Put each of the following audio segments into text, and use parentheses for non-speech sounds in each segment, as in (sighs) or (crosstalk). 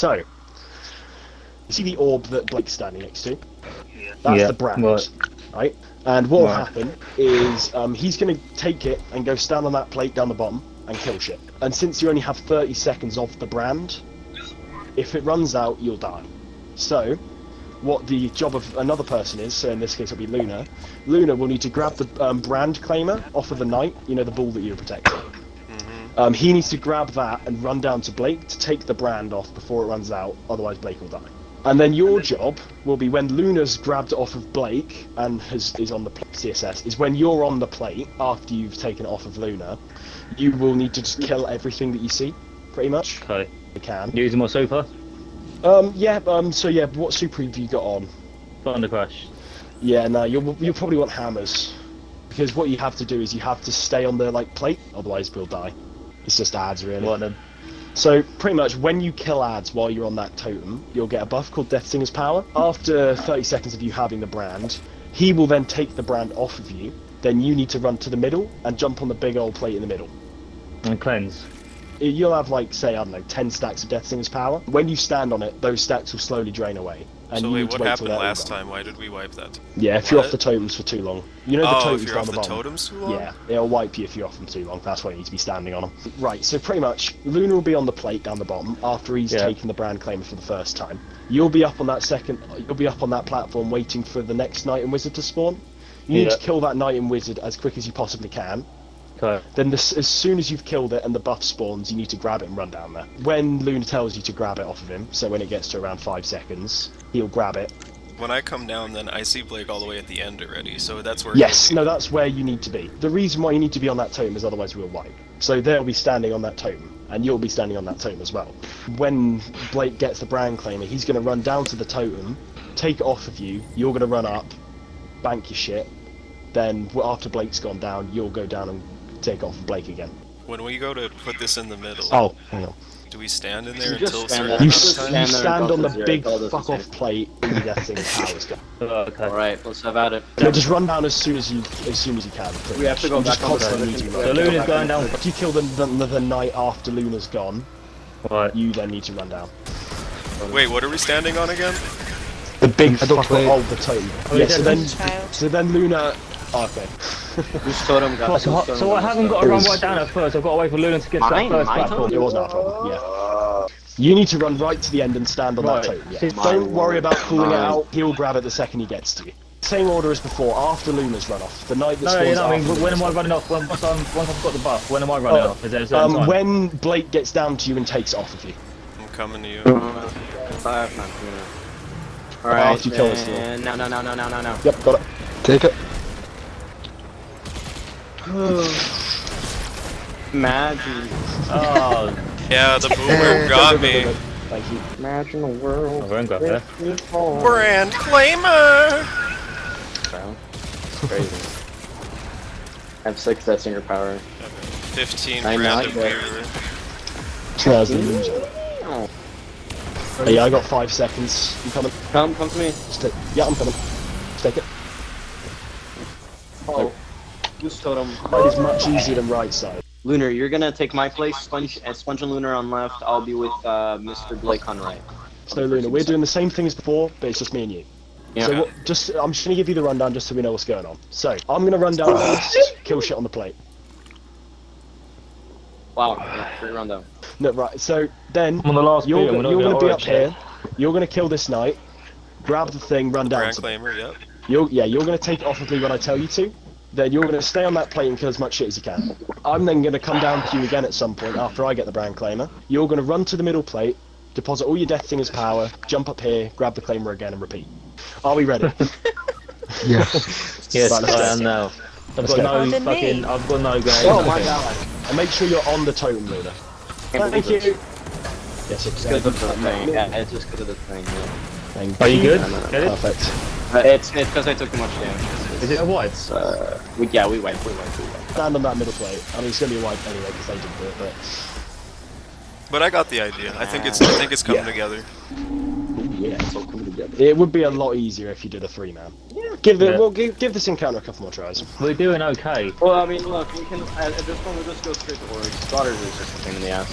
So, you see the orb that Blake's standing next to? That's Yeah, the brand, right. right? And what will Right. happen is um, he's going to take it and go stand on that plate down the bottom and kill shit. And since you only have 30 seconds of the brand, if it runs out, you'll die. So, what the job of another person is, so in this case it'll be Luna, Luna will need to grab the um, brand claimer off of the knight, you know, the bull that you're protecting. Um, he needs to grab that and run down to Blake to take the brand off before it runs out, otherwise Blake will die. And then your job will be when Luna's grabbed off of Blake and has, is on the pl- CSS, is when you're on the plate after you've taken it off of Luna, you will need to just kill everything that you see, pretty much. Okay. You can. Using my super. Um, yeah, um, so yeah, what super have you got on? Thunder Crash. Yeah, no, you'll, you'll probably want hammers. Because what you have to do is you have to stay on the like plate, otherwise we'll die. It's just ads, really. So pretty much when you kill ads while you're on that totem, you'll get a buff called Death Singer's Power. After 30 seconds of you having the brand, he will then take the brand off of you. Then you need to run to the middle and jump on the big old plate in the middle. And cleanse. You'll have like say I don't know 10 stacks of Death Singer's Power. When you stand on it, those stacks will slowly drain away. And So you wait, need what happened last time? Why did we wipe that? Yeah, if you're off the totems for too long. You know the oh, totems if you're down off the the bottom. totems too long? Yeah, it'll wipe you if you're off them too long. That's why you need to be standing on them. Right, so pretty much, Luna will be on the plate down the bottom after he's Yeah. taken the brand claimer for the first time. You'll be up on that second. You'll be up on that platform waiting for the next knight and wizard to spawn. You need Yeah. to kill that knight and wizard as quick as you possibly can. Okay. Then, this, as soon as you've killed it and the buff spawns, you need to grab it and run down there. When Luna tells you to grab it off of him, so when it gets to around five seconds, he'll grab it. When I come down, then I see Blake all the way at the end already, so that's where. Yes, no, that's where you need to be. The reason why you need to be on that totem is otherwise we'll wipe. So they'll be standing on that totem, and you'll be standing on that totem as well. When Blake gets the brand claimer, he's going to run down to the totem, take it off of you, you're going to run up, bank your shit, then after Blake's gone down, you'll go down and take off Blake again. When we go to put this in the middle, Oh, hang on. do we stand in there You until stand certain You, there. amount s- of time? you Stand there stand on the zero, big fuck off plate when you get things powers go. Oh, okay. Alright, let's have at it. No, just run down as soon as you as soon as you can. pretty We have much. to go You back on the constantly totem. need to We run. have So to go Luna's going down. totem. If you kill the, the, the night after Luna's gone, Right. you then need to run down. Wait, what are we standing on again? The big I don't fuck play- of the totem. Oh, yeah, so then, so then Luna. Oh, okay. Whose totem got So, whose so, totem I haven't got to It run right down at first. I've got to wait for Luna to get to that first My platform. It was not a problem. Yeah. You need to run right to the end and stand on Right. that totem. Yeah. See, Don't worry about pulling it out. He'll grab it the second he gets to you. Same order as before. After Luna's run off, the night that No, spawns you know, I mean, after when am I running off? When, once, I'm, once I've got the buff, when am I running Oh, off? Is there a certain Um, when Blake gets down to you and takes it off of you. I'm coming to you. Uh, Five, not. Alright, After you kill this little- no, no, no, no, no, no, no. Yep, got it. Take it. (sighs) Imagine, Oh, Yeah, the boomer (laughs) got me. Thank you. imagine a world I won't grab Brand claimer. Bro, crazy. (laughs) I have six Death Singer power. 15 I'm not random dead. viewer. There's the ninja. Oh. Hey, I got five seconds. You coming? Come, come to me. Just take- yeah, I'm coming. Just take it. Oh. Whose totem? Right is much easier than right side. Luna, you're gonna take my place. Sponge, uh, Sponge and Luna on left. I'll be with uh, Mr. Blake on right. So Luna, we're doing the same thing as before, but it's just me and you. Yeah. So what, just I'm just gonna give you the rundown just so we know what's going on. So I'm gonna run down first, kill shit on the plate. Wow. Yeah, great rundown. No, right. So then I'm on the last you're, beat, I'm you're gonna gonna be up here. You're gonna kill this knight, grab the thing, run down. Brand To, claimer, yep. you're, yeah, you're gonna take it off of me when I tell you to. Then you're gonna stay on that plate and kill as much shit as you can. I'm then gonna come down to you again at some point after I get the brand claimer. You're gonna run to the middle plate, deposit all your death singer's power, jump up here, grab the claimer again, and repeat. Are we ready? (laughs) Yes. (laughs) Yes, Right, I go. am now. I've got no then me. fucking. I've got no game. Oh my god. And make sure you're on the totem, Luna. Can't Thank you. it. Yes, it's good of the thing. Yeah, it's just because of the thing. Yeah. Thank Are you good? Get it? Perfect. Uh, it's it's because I took too much damage. Is it a white? Uh, we, yeah, we went, we went, we went. Stand on that middle plate. I mean, it's gonna be a wipe anyway because they didn't do it, but But I got the idea. I think it's I think it's coming Yeah. together. yeah, it's all coming together. It would be a lot easier if you did a three man. Yeah. Give the Yeah. well, give, give this encounter a couple more tries. We're doing okay. Well, I mean, look, we can at, at this point we'll just go straight to Ori. Daughters is just a pain in the ass.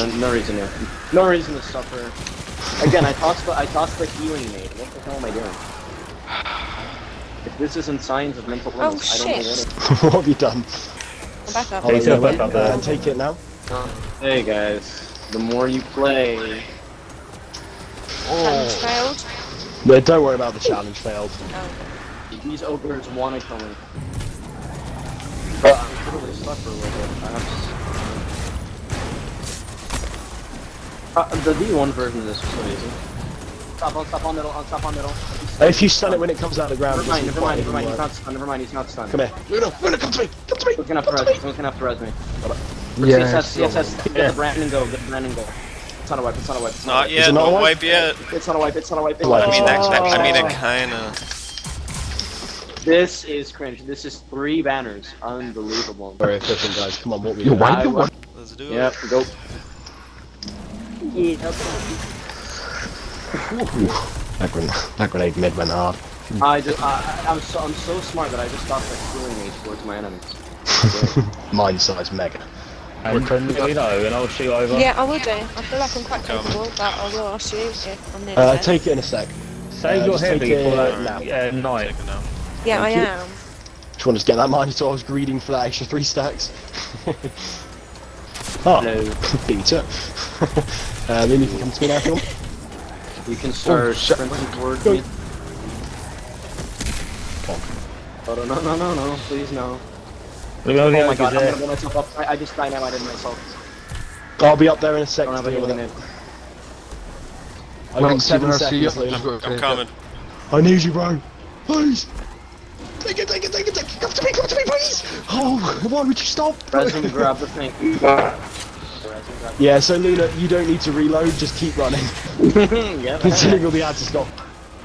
And no, no reason to, no reason to suffer. Again, I tossed the I tossed the healing maid. What the hell am I doing? If this isn't signs of mental Oh, I don't know what shit. (laughs) what have you done? I'm back up. Take yeah, it back up there. and take it now. is. Hey guys, the more you play, Challenge failed. No, don't worry about the challenge failed. (laughs) Oh. these ogres want to kill me. But I'm literally stuck for a little bit. Perhaps. Uh, the D1 version of this was so easy. Stop on, stop on middle, on, stop on middle. If you stun it when it comes out of the ground, Never mind, never mind, never mind, he's not stunned, never mind, he's not stunned. Come here, Luna, Luna, come to me, come to me. Someone's gonna have to come res, to me. someone's gonna have to res me. Yeah. CSS. CSS, get Yeah. the Brandon go, get the Brandon go. It's not a wipe, it's not a wipe, it's not, Not a yet, it not don't wipe yet. wipe. It's not a wipe, it's not a wipe. It's Wipe. I mean, a that. I mean, it kinda. This is cringe. This is three banners. Unbelievable. Very efficient, guys. Come on, what we Yo, doing? why I you Let's do it. Yep, go. That grenade, that grenade mid went hard. I just, I, I- I'm so, I'm so smart that I just stopped like healing me towards my enemies. (laughs) Mine size mega. And you know, and I'll shoot over. Yeah, I will do. I feel like I'm quite Come. capable, but I will ask you if I'm nearly Uh, take it in a sec. Save Uh, your just take heavy it for that now. uh, night. Take it now. Yeah, I Thank you. am. Just want to get that Minotaur. I was greeding for that extra three stacks. (laughs) oh, Hello. beat it. (laughs) uh, then you can come to me now, if you want. You can start Oh, sprinting towards Go. me. Come on. Oh, no, no, no, no, no, please no. Look how the Oh my god, I'm there. gonna blow myself up. I, I just dynamited myself. I'll be up there in a sec. I don't have a deal healing I've got seven Steven, I see you. seconds, Luna. I'm coming. I need you, bro. Please. Take it, take it, take it, take it. Come to me, come to me, please. Oh, why would you stop? Resin, grab the thing. (laughs) Resin, grab Yeah, so Luna, you don't need to reload. Just keep running. (laughs) yeah. Until you'll be able to stop.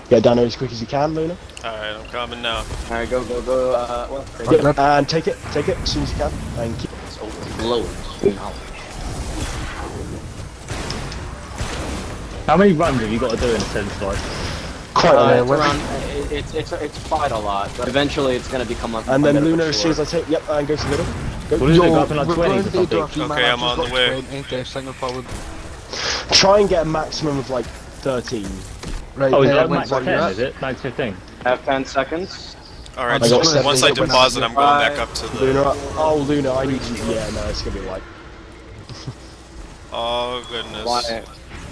Get down there as quick as you can, Luna. Alright, I'm coming now. Alright, go, go, go. Uh, well, take Yep, and take it, take it as soon as you can. Thank you. It's overblowing. How many runs have you got to do in a sense, like? Quite a Uh, lot. it's around, it- it's, it's, it's quite a lot, but eventually it's gonna become a And then bit of a Luna, as soon as. I take, yep, and go to the middle. What is it, Yo, go up in like we're 20s going or to do something? Okay, I'm on the way. 20, they're single forward. Try and get a maximum of like 13. Right, Oh, is uh, that when- max 10, is it? Max 15? Have 10 seconds. Alright, so seven, once I deposit, I'm going back up to the... Luna, oh Luna, I need you. Yeah, no, it's gonna be like. (laughs) Oh, goodness. Why?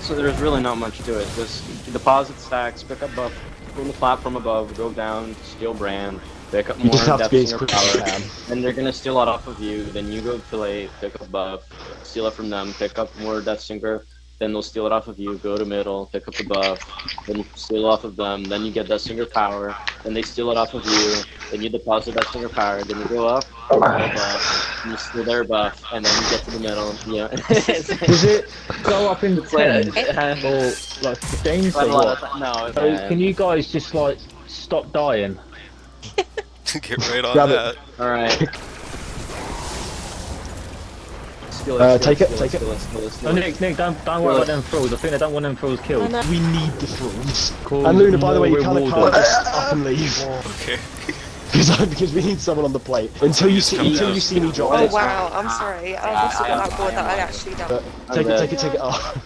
So there's really not much to it. Just deposit stacks, pick up buff from the platform above, go down, steal brand, pick up more You just have to Death be as quick power. can. Then they're gonna steal it off of you. Then you go to play, pick up buff, steal it from them, pick up more Death Singer. Then they'll steal it off of you. Go to middle, pick up the buff, then steal off of them. Then you get Death Singer power. Then they steal it off of you. Then you deposit Death Singer power. Then you go up, get a buff, and you steal their buff, and then you get to the middle. Yeah. Does it (laughs) go up in the It's like- 10s it has or like 15s quite a or lot what? of- No, So bad. can you guys just like stop dying? (laughs) Get right on Grab it. Alright. Skill Uh, skill take it, skill take it. skill skill skill No, Nick, Nick, don't, don't worry about them fools. I think they don't want them fools I killed. know. We need the thralls. Cause And Luna, by the way, you kind of can't just (laughs) up and leave Okay. (laughs) because because we need someone on the plate until you see until you see me drop Oh wow, I'm sorry. I also got that board that I actually don't. take it, take it, take it. Oh,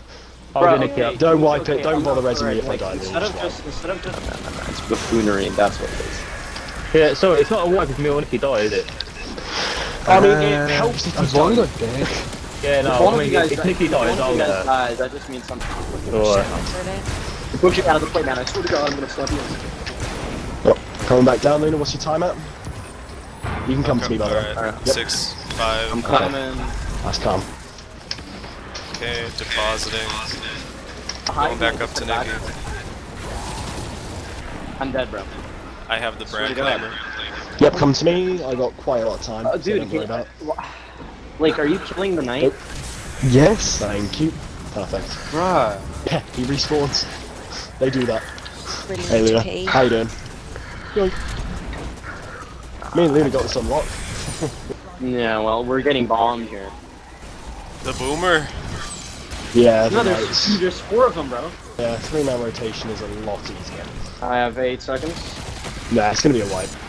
I'll Bro, do Nicky up. don't wipe it. Don't I'm bother not- resing me if I die. Instead of just just, instead of just, it's buffoonery. That's what it is. Yeah, sorry, it's not a wipe if me or Nicky die, is it? I mean, Uh, it helps if you As long as don't. dead. Yeah, no, I of mean, you guys, if die- Nicky dies, I'll you guys uh, dies, that just means something. Alright. Really. Push it out of the plate, man. I swear to God, I'm gonna slap you. Oh, coming back down, Luna. What's your time at? You can come to me, by the way. Alright, Alright. six, five. I'm coming. That's calm. Okay, depositing. Hi, Going back up to back. Nicky. I'm dead, bro. I have the brand to Yep, come to me. I got quite a lot of time. Uh, dude, don't can worry about. wha- Like, are you killing the knight? Nope. Yes. Thank you. Perfect. Right. Yeah, he respawns. They do that. Really Hey Luna, GP. how you doing? Yoink. Me and Luna got this unlocked. Yeah, well, we're getting bombed here. The boomer. Yeah, the No, there's, knights. there's four of them, bro. Yeah, three man rotation is a lot easier. I have eight seconds. Nah, it's gonna be a wipe.